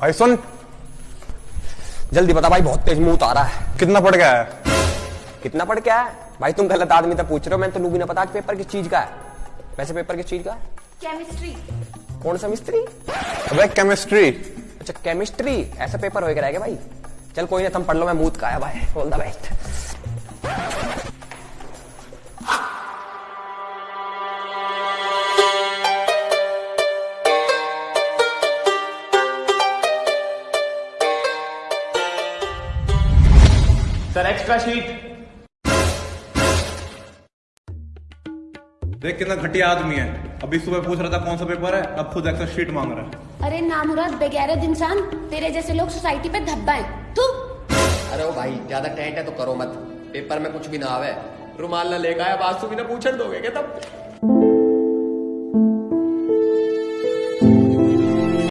भाई सुन। जल्दी बता भाई बहुत तेज मुँह आ रहा है। कितना पड़ गया है? कितना पढ़ क्या है? भाई तुम गलत आदमी तक पूछ रहे हो मैं तो भी ना पता कि पेपर किस चीज़ का है। वैसे पेपर किस चीज़ का है? केमिस्ट्री कौन सा मिस्त्री? अबे केमिस्ट्री अच्छा केमिस्ट्री ऐसा पेपर होएगा रहेगा भाई? चल कोई ना तुम पढ़ लो मैं मूत का है भाई। All the best sir extra sheet देख कितना घटिया आदमी है। अभी सुबह पूछ रहा था कौन सा पेपर है अब खुद एक्स्ट्रा शीट मांग रहा है। अरे नामुराद बेगैरत इंसान तेरे जैसे लोग सोसाइटी पे धब्बा है। तू? अरे ओ भाई ज़्यादा टेंट है तो करो मत। पेपर में कुछ भी ना आवे। रुमाल ना आया बात भी ना पूछन दोगे क्या तब?